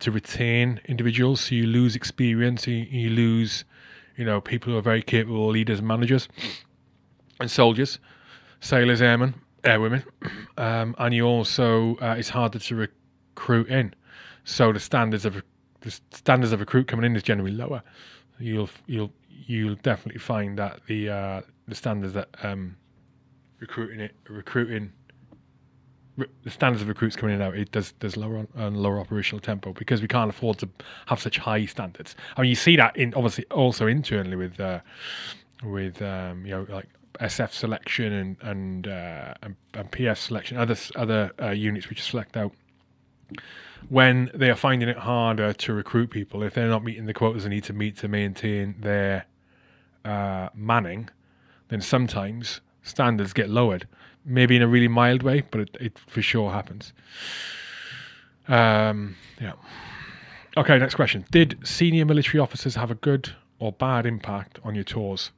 to retain individuals. So you lose experience, you, you lose, you know, people who are very capable leaders and managers and soldiers, sailors, airmen, airwomen, um, and you also uh, it's harder to recruit in. So the standards of the standards of recruit coming in is generally lower. You'll you'll you'll definitely find that the uh, the standards that um, recruiting it recruiting the standards of recruits coming in now it does does lower on, lower operational tempo because we can't afford to have such high standards. I mean, you see that in obviously also internally with uh, with um, you know like SF selection and and, uh, and, and selection, other other uh, units which select out when they are finding it harder to recruit people if they're not meeting the quotas they need to meet to maintain their uh, manning, then sometimes standards get lowered. Maybe in a really mild way, but it, it for sure happens. Um, yeah. Okay, next question. Did senior military officers have a good or bad impact on your tours?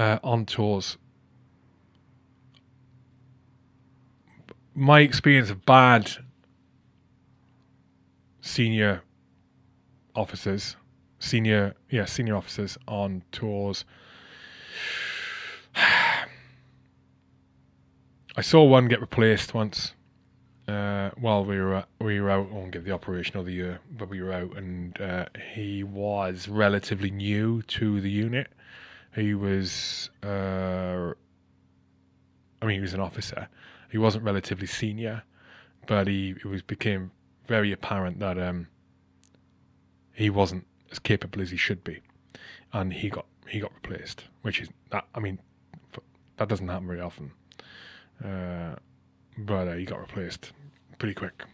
uh, on tours. My experience of bad senior officers, senior yeah senior officers on tours. I saw one get replaced once uh, while we were we were out. I won't give the operation of the year, but we were out, and uh, he was relatively new to the unit, he was, uh, I mean, he was an officer. He wasn't relatively senior, but he it was became very apparent that um, he wasn't as capable as he should be, and he got he got replaced. Which is that I mean, that doesn't happen very often. Uh, but uh, he got replaced pretty quick.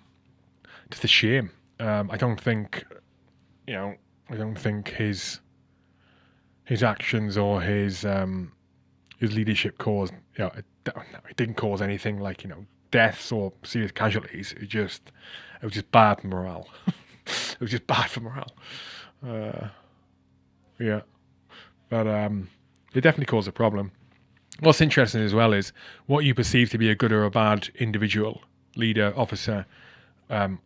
Just a shame. Um, I don't think, you know, I don't think his his actions or his um, his leadership caused you know it, it didn't cause anything like you know deaths or serious casualties. It just it was just bad morale. it was just bad for morale. Uh, yeah, but um, it definitely caused a problem. What's interesting as well is what you perceive to be a good or a bad individual, leader, officer, um,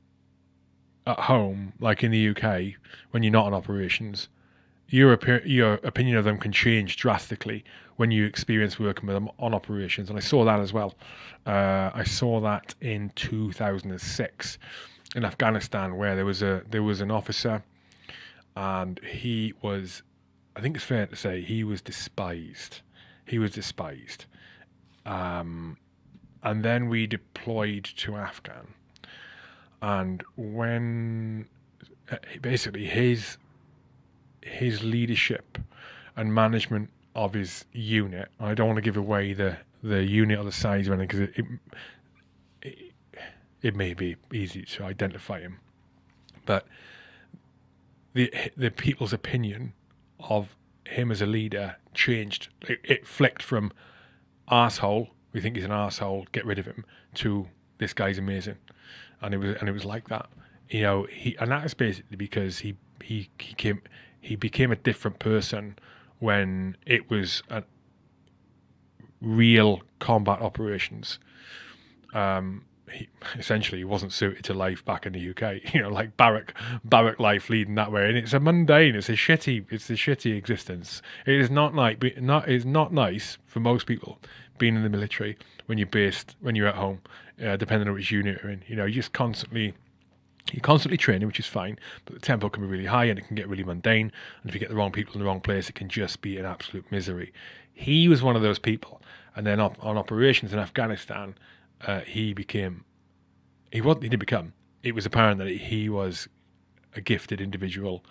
at home, like in the UK, when you're not on operations, your your opinion of them can change drastically when you experience working with them on operations. And I saw that as well. Uh, I saw that in 2006 in Afghanistan, where there was a there was an officer, and he was, I think it's fair to say, he was despised. He was despised. Um, and then we deployed to Afghan, and when uh, basically his his leadership and management of his unit. I don't want to give away the, the unit or the size or anything because it, it, it, it may be easy to identify him, but the the people's opinion of him as a leader changed. It, it flicked from asshole, we think he's an asshole, get rid of him, to this guy's amazing, and it was and it was like that. You know, he and that is basically because he he he came he became a different person when it was a real combat operations. Um, he, essentially he wasn't suited to life back in the UK. You know, like barrack barrack life leading that way, and it's a mundane, it's a shitty, it's a shitty existence. It is not like not is not nice for most people being in the military when you're based when you're at home, uh, depending on which unit you're in. You know, you just constantly you're constantly training, which is fine, but the tempo can be really high and it can get really mundane. And if you get the wrong people in the wrong place, it can just be an absolute misery. He was one of those people. And then op- on operations in Afghanistan, uh, he became, he, was, he didn't become, it was apparent that he was a gifted individual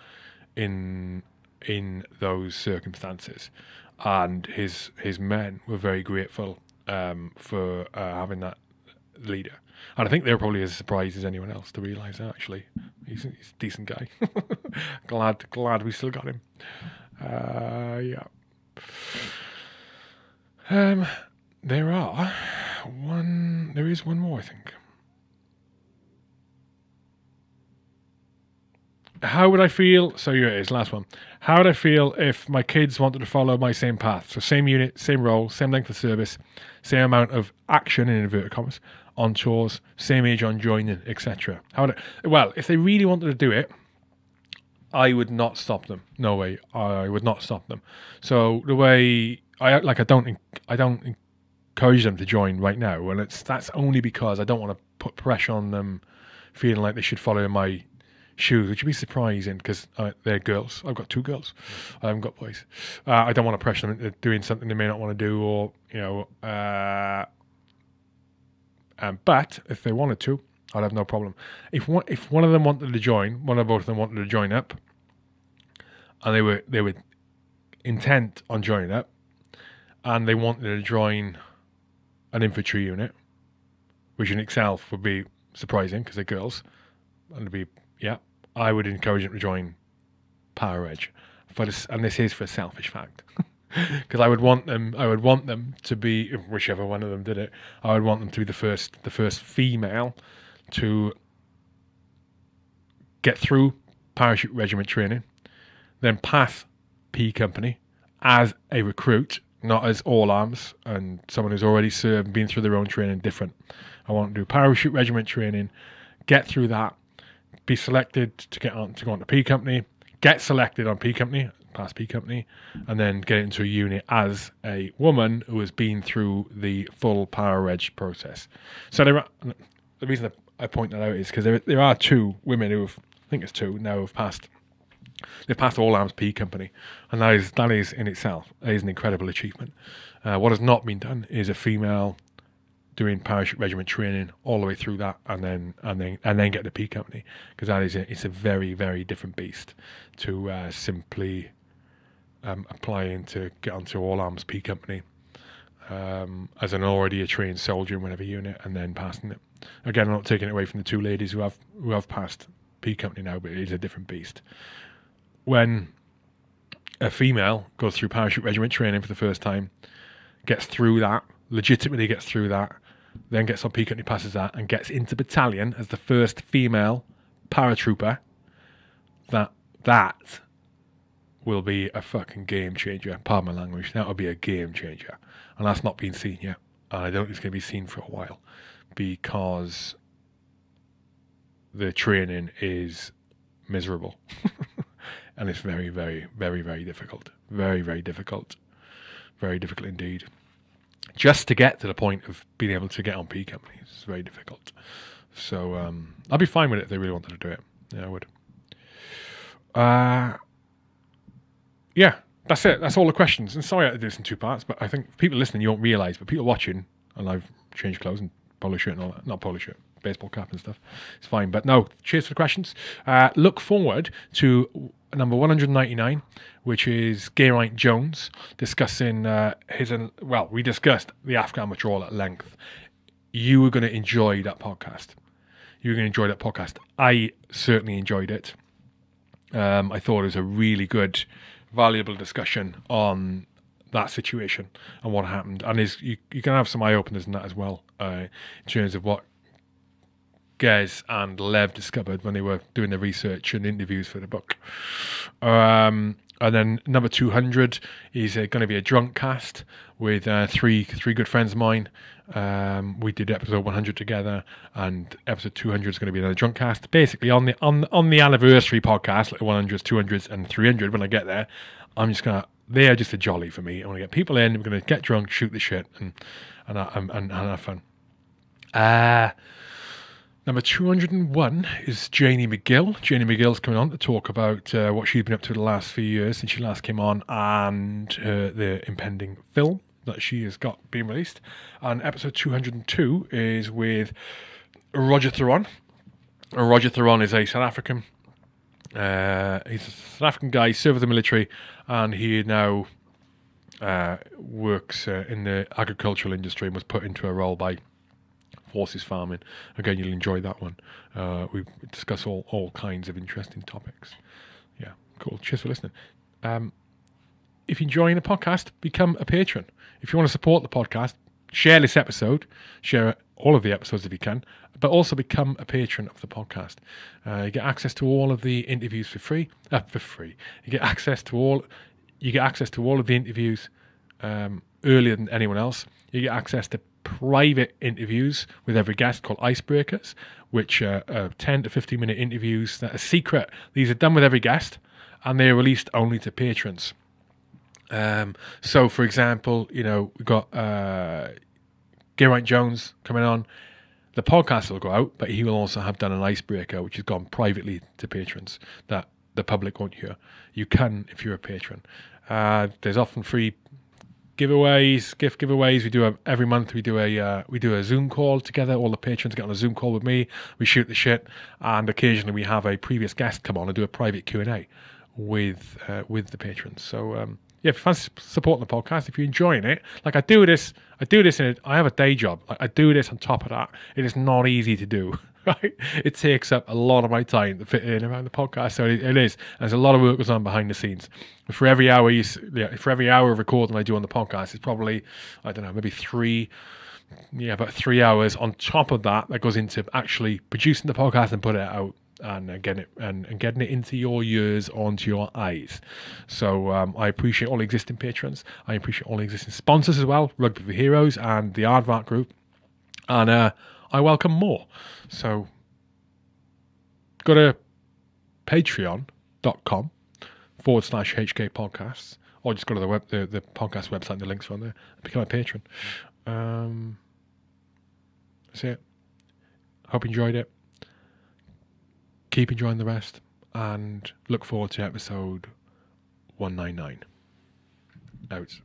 in in those circumstances. And his his men were very grateful um, for uh, having that leader. And I think they're probably as surprised as anyone else to realise that actually he's, he's, a decent guy. glad glad we still got him. Uh, yeah. Um, there are one. There is one more, I think. How would I feel? So here it is, last one. How would I feel if my kids wanted to follow my same path? So same unit, same role, same length of service, same amount of action in inverted commas on chores, same age on joining, etc. How well, if they really wanted to do it, I would not stop them. No way, I would not stop them. So the way I like, I don't, I don't encourage them to join right now, and it's that's only because I don't want to put pressure on them, feeling like they should follow in my shoes, which would be surprising because uh, they're girls. I've got two girls. I haven't got boys. Uh, I don't want to pressure them into doing something they may not want to do, or you know. Uh, um, but if they wanted to, I'd have no problem. If one if one of them wanted to join, one or both of them wanted to join up, and they were they were intent on joining up, and they wanted to join an infantry unit, which in itself would be surprising because they're girls, and to be yeah, I would encourage them to join Para Reg. For this, and this is for a selfish fact. because I would want them. I would want them to be whichever one of them did it. I would want them to be the first, the first female to get through parachute regiment training, then pass P company as a recruit, not as all arms and someone who's already served been through their own training. Different. I want to do parachute regiment training, get through that, be selected to get on to go on to P company, get selected on P company Class P company, and then get into a unit as a woman who has been through the full Para Reg process. So there are, the reason I point that out is because there there are two women who have, I think it's two now have passed. They've passed all arms P company, and that is that is in itself is an incredible achievement. Uh, what has not been done is a female doing parachute regiment training all the way through that, and then and then and then get the P company because that is a, it's a very very different beast to uh, simply um, applying to get onto All Arms P Company um, as an already a trained soldier in whatever unit, and then passing it. Again, I'm not taking it away from the two ladies who have who have passed P Company now, but it is a different beast. When a female goes through parachute regiment training for the first time, gets through that, legitimately gets through that, then gets on P Company, passes that, and gets into battalion as the first female paratrooper. That that will be a fucking game changer. Pardon my language. That will be a game changer. And that's not been seen yet. And I don't think it's going to be seen for a while because the training is miserable. and it's very, very, very, very difficult. Very, very difficult. Very difficult indeed. Just to get to the point of being able to get on P companies is very difficult. So um, I'd be fine with it if they really wanted to do it. Yeah, I would. Uh, yeah, that's it. That's all the questions. And sorry I did this in two parts, but I think people listening, you won't realise, but people watching, and I've changed clothes and polo shirt and all that. Not polo shirt, baseball cap and stuff. It's fine. But no, cheers for the questions. Uh, look forward to number 199, which is Geraint Jones discussing uh, his, and well, we discussed the Afghan withdrawal at length. You were going to enjoy that podcast. You were going to enjoy that podcast. I certainly enjoyed it. Um, I thought it was a really good valuable discussion on that situation and what happened. And is you, you can have some eye openers in that as well, uh, in terms of what Gez and Lev discovered when they were doing the research and interviews for the book. Um, and then number 200 is uh, going to be a drunk cast with uh, three three good friends of mine. Um, we did episode 100 together, and episode 200 is going to be another drunk cast. Basically, on the on on the anniversary podcast, like 100s, 200s, and 300. When I get there, I'm just gonna they're just a jolly for me. I want to get people in. We're going to get drunk, shoot the shit, and and and, and, and have fun. Uh Number 201 is Janie McGill. Janie McGill's coming on to talk about uh, what she's been up to the last few years since she last came on and uh, the impending film that she has got being released. And episode 202 is with Roger Theron. Roger Theron is a South African. Uh, he's a South African guy, he served with the military, and he now uh, works uh, in the agricultural industry and was put into a role by horses farming. Again, you'll enjoy that one. Uh, we discuss all, all kinds of interesting topics. Yeah, cool. Cheers for listening. Um, if you're enjoying the podcast, become a patron. If you want to support the podcast, share this episode, share all of the episodes if you can, but also become a patron of the podcast. Uh, you get access to all of the interviews for free. Uh, for free, you get access to all. You get access to all of the interviews um, earlier than anyone else. You get access to private interviews with every guest called icebreakers, which are, are 10 to 15 minute interviews that are secret. These are done with every guest and they are released only to patrons. Um, so, for example, you know, we've got uh, Geraint Jones coming on. The podcast will go out, but he will also have done an icebreaker, which has gone privately to patrons that the public won't hear. You can if you're a patron. Uh, there's often free giveaways, gift giveaways. We do a, every month. We do a uh, we do a Zoom call together. All the patrons get on a Zoom call with me. We shoot the shit, and occasionally we have a previous guest come on and do a private Q and A with uh, with the patrons. So um, yeah, if you fancy supporting the podcast, if you're enjoying it, like I do this, I do this in. I have a day job. I do this on top of that. It is not easy to do. right? It takes up a lot of my time to fit in around the podcast. So it, it is. There's a lot of work goes on behind the scenes. For every hour, you, yeah, for every hour of recording I do on the podcast, it's probably I don't know, maybe three, yeah, about three hours on top of that that goes into actually producing the podcast and put it out and uh, getting it and, and, getting it into your ears, onto your eyes. So um, I appreciate all existing patrons. I appreciate all existing sponsors as well, Rugby for Heroes and the Aardvark Group, and uh, I welcome more. So go to patreon.com forward slash HK podcasts, or just go to the web the, the podcast website, and the links are on there, become a patron. Um, that's it. Hope you enjoyed it. Keep enjoying the rest and look forward to episode 199. Out.